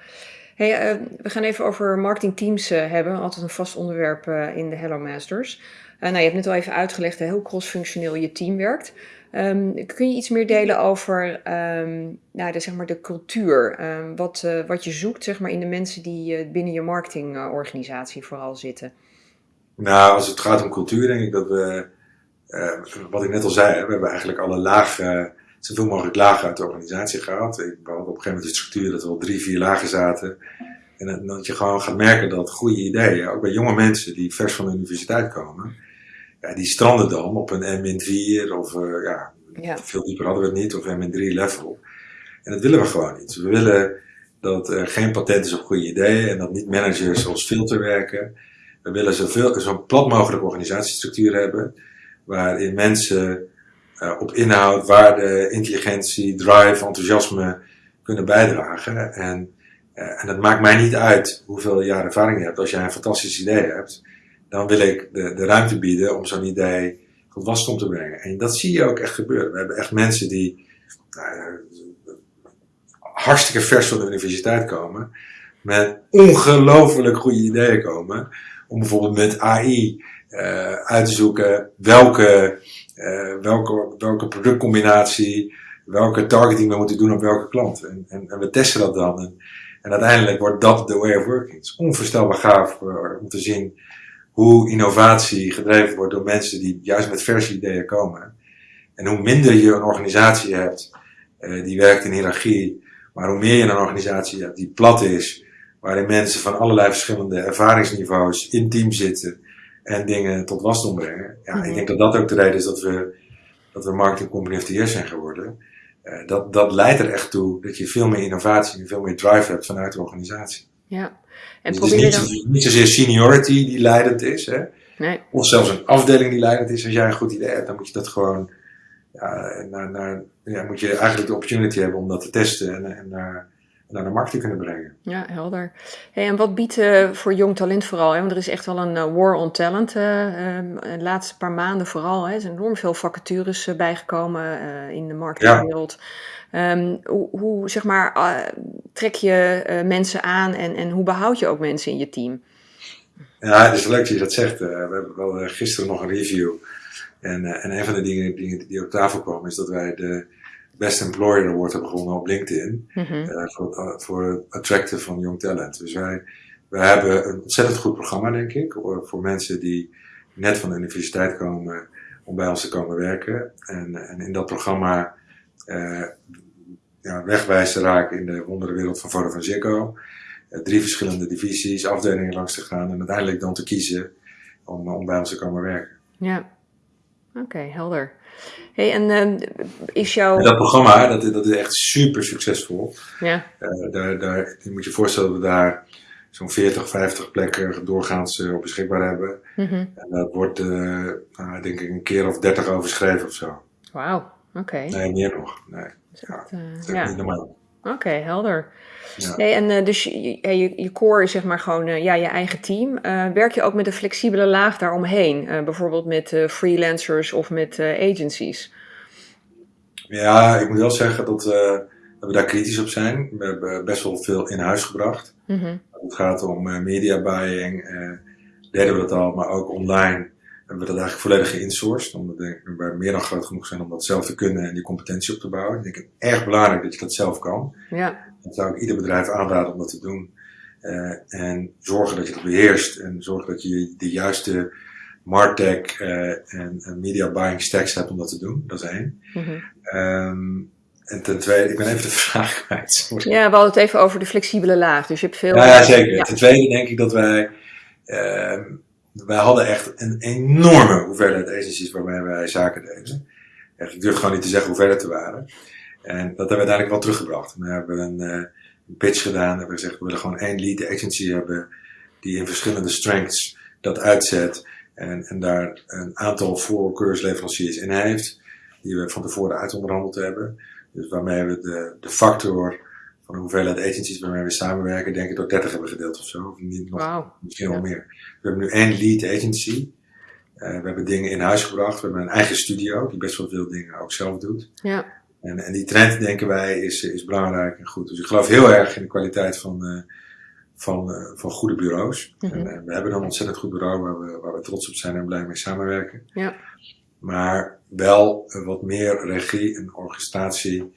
A: Hey, uh, we gaan even over marketingteams uh, hebben. Altijd een vast onderwerp in de Hello Masters. nou, je hebt net al even uitgelegd hoe crossfunctioneel je team werkt. Um, kun je iets meer delen over um, nou, de, zeg maar de cultuur? Um, wat, wat je zoekt zeg maar, in de mensen die binnen je marketingorganisatie vooral zitten?
B: Nou, als het gaat om cultuur, denk ik dat we, wat ik net al zei, we hebben eigenlijk alle lagen zoveel mogelijk lagen uit de organisatie gehaald. Ik hadden op een gegeven moment de structuur dat er wel drie, vier lagen zaten. En dat je gewoon gaat merken dat goede ideeën, ook bij jonge mensen die vers van de universiteit komen, ja, die stranden dan op een M-4 of uh, ja, ja, veel dieper hadden we het niet, of M-3 level. En dat willen we gewoon niet. We willen dat er geen patent is op goede ideeën en dat niet managers als filter werken. We willen zoveel, zo plat mogelijk organisatiestructuur hebben, waarin mensen uh, op inhoud, waarde, intelligentie, drive, enthousiasme kunnen bijdragen. En, uh, en het maakt mij niet uit hoeveel jaar ervaring je hebt. Als jij een fantastisch idee hebt, dan wil ik de, de ruimte bieden om zo'n idee tot waskom te brengen. En dat zie je ook echt gebeuren. We hebben echt mensen die nou, hartstikke vers van de universiteit komen, met ongelooflijk goede ideeën komen, om bijvoorbeeld met AI uit te zoeken welke, uh, welke, welke productcombinatie, welke targeting we moeten doen op welke klant. En, en, en we testen dat dan. En, en, uiteindelijk wordt dat de way of working. Het is onvoorstelbaar gaaf om te zien hoe innovatie gedreven wordt door mensen die juist met verse ideeën komen. En hoe minder je een organisatie hebt die werkt in hiërarchie, maar hoe meer je een organisatie hebt die plat is, waarin mensen van allerlei verschillende ervaringsniveaus in team zitten en dingen tot wasdom brengen. Ja, ik denk dat dat ook de reden is dat we, dat we marketing company of the year zijn geworden. Uh, dat, dat leidt er echt toe dat je veel meer innovatie en veel meer drive hebt vanuit de organisatie.
A: Ja.
B: En dus probeer het is niet, dan... niet zozeer seniority die leidend is, hè?
A: Nee.
B: of zelfs een afdeling die leidend is. Als jij een goed idee hebt, dan moet je dat gewoon, ja, naar, naar, ja, moet je eigenlijk de opportunity hebben om dat te testen en, en naar, naar de markt te kunnen brengen.
A: Ja, helder. Hey, en wat biedt uh, voor jong talent vooral? Hè? Want er is echt wel een uh, war on talent. Uh, um, de laatste paar maanden vooral. Hè? Er zijn enorm veel vacatures bijgekomen in de marketingwereld. Ja. Um, hoe, hoe, zeg maar, trek je mensen aan en, en hoe behoud je ook mensen in je team?
B: Ja, het is leuk dat je dat zegt. we hebben wel gisteren nog een review. En, en een van de dingen, dingen die op tafel kwamen is dat wij de Best Employer Award hebben gewonnen op LinkedIn. Mm -hmm. uh, voor, voor het attracten van jong talent. Dus wij, wij hebben een ontzettend goed programma, denk ik. Voor mensen die net van de universiteit komen om bij ons te komen werken. En, en in dat programma uh, ja, wegwijzen raken in de wonderenwereld van Vodafone Ziggo. Uh, drie verschillende divisies, afdelingen langs te gaan en uiteindelijk dan te kiezen om, om bij ons te komen werken.
A: Ja, oké, okay, helder. Hey, en uh, is jouw...
B: En dat programma, dat, dat is echt super succesvol.
A: Ja.
B: Uh, daar, daar, je moet je voorstellen dat we daar zo'n 40, 50 plekken doorgaans uh, op beschikbaar hebben.
A: Mm -hmm.
B: En dat wordt, uh, nou, denk ik, een keer of 30 overschreven of zo.
A: Wauw, oké. Okay.
B: Nee, meer nog. Nee. Ja, dat is
A: ja.
B: niet normaal.
A: Oké, okay, helder. Ja. Nee, en uh, dus je, je, je core is zeg maar gewoon uh, ja, je eigen team. Uh, werk je ook met een flexibele laag daaromheen? bijvoorbeeld met freelancers of met agencies?
B: Ja, ik moet wel zeggen dat, dat, we daar kritisch op zijn. We hebben best wel veel in huis gebracht.
A: Mm -hmm.
B: Het gaat om media buying, deden we dat al, maar ook online hebben we dat eigenlijk volledig geïnsourced. Omdat we meer dan groot genoeg zijn om dat zelf te kunnen en die competentie op te bouwen. Ik denk het erg belangrijk dat je dat zelf kan.
A: Ja.
B: Dat zou ik ieder bedrijf aanraden om dat te doen. Uh, en zorgen dat je dat beheerst. En zorgen dat je de juiste martech uh, en, en, media buying stacks hebt om dat te doen. Dat is één.
A: Mm -hmm.
B: um, en ten tweede, ik ben even de vraag kwijt. Sorry.
A: Ja, we hadden het even over de flexibele laag. Dus je hebt veel...
B: Ja, ja zeker. Ja. Ten tweede denk ik dat wij... Uh, wij hadden echt een enorme hoeveelheid agencies waarmee wij zaken deden. Echt, ik durf gewoon niet te zeggen hoeveel het er waren. En dat hebben we uiteindelijk wel teruggebracht. We hebben een, een pitch gedaan. We hebben gezegd, we willen gewoon één lead agency hebben die in verschillende strengths dat uitzet. En, en daar een aantal voorkeursleveranciers in heeft. Die we van tevoren uitonderhandeld hebben. Dus waarmee we de, de factor van de hoeveelheid agencies waarmee we samenwerken, denk ik door 30 hebben gedeeld of zo. Of niet, nog,
A: wow.
B: Misschien wel ja. meer. We hebben nu één lead agency. Uh, we hebben dingen in huis gebracht. We hebben een eigen studio die best wel veel dingen ook zelf doet.
A: Ja.
B: En, en die trend, denken wij, is, is belangrijk en goed. Dus ik geloof heel erg in de kwaliteit van, uh, van, uh, van goede bureaus.
A: Mm -hmm.
B: En we hebben een ontzettend goed bureau waar we, waar we trots op zijn en blij mee samenwerken.
A: Ja.
B: Maar wel wat meer regie en orchestratie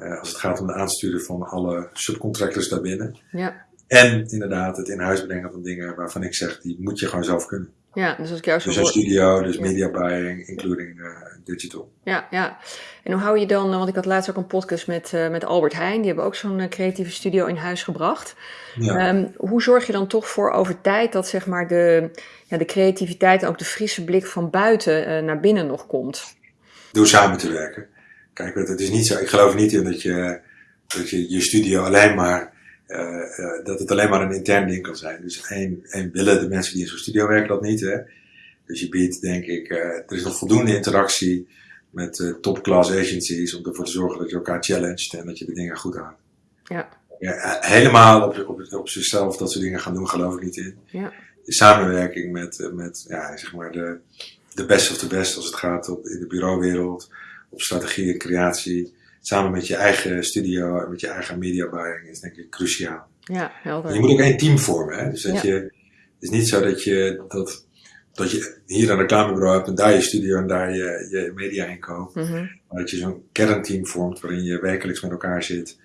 B: uh, als het gaat om de aansturen van alle subcontractors daarbinnen.
A: Ja.
B: En inderdaad het in huis brengen van dingen waarvan ik zeg, die moet je gewoon zelf kunnen.
A: Ja, dus als ik jou zo
B: Dus een studio, dus media buying, including uh, digital.
A: Ja, ja. En hoe hou je dan, want ik had laatst ook een podcast met, uh, met Albert Heijn, die hebben ook zo'n creatieve studio in huis gebracht. Ja. Um, hoe zorg je dan toch voor over tijd dat zeg maar de, ja, de creativiteit en ook de frisse blik van buiten naar binnen nog komt?
B: Door samen te werken. Kijk, het is niet zo, ik geloof niet in dat je dat je, je studio alleen maar, uh, uh, dat het alleen maar een intern ding kan zijn. Dus één, één willen de mensen die in zo'n studio werken dat niet. Hè? Dus je biedt, denk ik, uh, er is nog voldoende interactie met top-class agencies om ervoor te zorgen dat je elkaar challenged en dat je de dingen goed houdt.
A: Ja.
B: ja helemaal op, op, op zichzelf dat soort dingen gaan doen, geloof ik niet in.
A: Ja.
B: De samenwerking met, met ja, zeg maar de, de best of de best als het gaat op, in de bureauwereld, op strategie en creatie samen met je eigen studio en met je eigen media buying is denk ik cruciaal.
A: Ja, helder.
B: je moet ook één team vormen. Hè? Dus dat je, het is niet zo dat je, dat, dat je hier een reclamebureau hebt en daar je studio en daar je, je media in koopt.
A: Mm -hmm.
B: Maar dat je zo'n kernteam vormt waarin je wekelijks met elkaar zit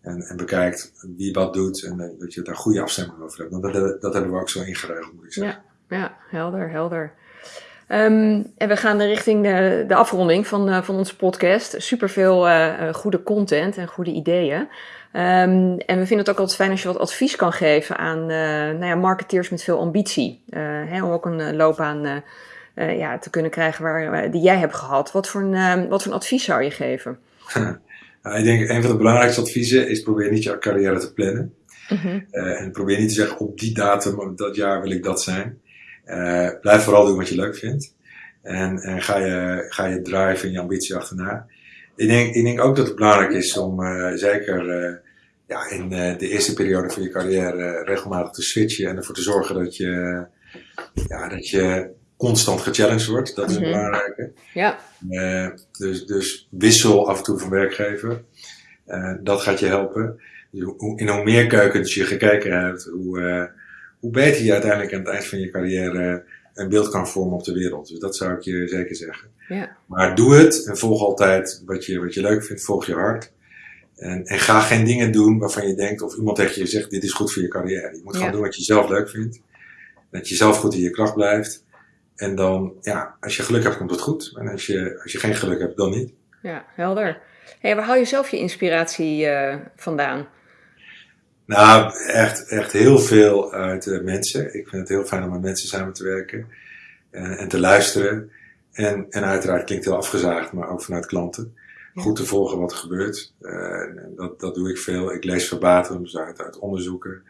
B: en, en bekijkt wie wat doet en dat je daar goede afstemming over hebt. Dat, dat, dat hebben we ook zo ingeregeld, moet ik zeggen.
A: Ja, ja helder, helder. Um, en we gaan richting de, de afronding van, uh, van onze podcast. Superveel uh, goede content en goede ideeën. Um, en we vinden het ook altijd fijn als je wat advies kan geven aan nou ja, marketeers met veel ambitie. Hè, om ook een loopbaan ja, te kunnen krijgen waar, die jij hebt gehad. Wat voor, een, wat voor een advies zou je geven?
B: nou, ik denk een van de belangrijkste adviezen is probeer niet je carrière te plannen.
A: -hmm.
B: en probeer niet te zeggen op die datum, dat jaar wil ik dat zijn. Uh, blijf vooral doen wat je leuk vindt. En, en ga, je, ga je drive en je ambitie achterna. Ik denk, ik denk ook dat het belangrijk is om uh, zeker uh, ja, in de eerste periode van je carrière regelmatig te switchen en ervoor te zorgen dat je, ja, dat je constant gechallenged wordt. Dat is een
A: Mhm.
B: belangrijke.
A: Ja,
B: dus, dus wissel af en toe van werkgever. dat gaat je helpen. Dus hoe, in hoe meer keukens je gekeken hebt, hoe, hoe beter je uiteindelijk aan het eind van je carrière een beeld kan vormen op de wereld. Dus dat zou ik je zeker zeggen.
A: ja,
B: Maar doe het en volg altijd wat je, wat je leuk vindt, volg je hart. En, en ga geen dingen doen waarvan je denkt, of iemand tegen je zegt, dit is goed voor je carrière. Je moet gewoon
A: Ja.
B: doen wat je zelf leuk vindt. Dat je zelf goed in je kracht blijft. En dan, ja, als je geluk hebt, komt het goed. En als je, als je geen geluk hebt, dan niet.
A: ja, helder. Hey, waar haal je zelf je inspiratie eh, vandaan?
B: Nou, echt, echt heel veel uit mensen. Ik vind het heel fijn om met mensen samen te werken en, en te luisteren. En, en uiteraard klinkt heel afgezaagd, maar ook vanuit klanten.
A: Ja.
B: Goed te volgen wat er gebeurt. Eh, dat, dat doe ik veel. Ik lees verbatim dus uit, uit onderzoeken.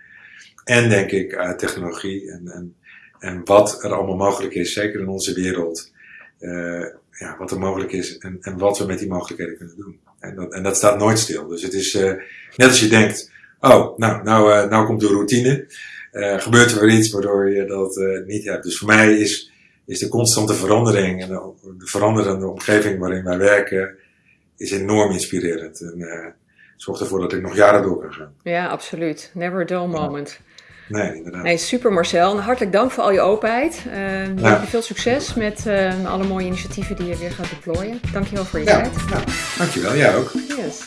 B: En denk ik uit technologie en, en, en wat er allemaal mogelijk is, zeker in onze wereld. Eh, ja, wat er mogelijk is en, en wat we met die mogelijkheden kunnen doen. En dat, en dat staat nooit stil. Dus het is eh, net als je denkt, oh, nou, nou, eh, nou komt de routine. Eh, gebeurt er weer iets waardoor je dat eh, niet hebt. Dus voor mij is, is de constante verandering en de, de veranderende omgeving waarin wij werken, is enorm inspirerend. En zorgt ervoor dat ik nog jaren door kan gaan.
A: Ja, absoluut. Never a dull moment.
B: Nee, inderdaad.
A: Nee, super Marcel. En hartelijk dank voor al je openheid.
B: Ja.
A: Veel succes met alle mooie initiatieven die je weer gaat deployen. Dankjewel voor je
B: Ja,
A: tijd.
B: nou, dankjewel. Jij ook.
A: Yes.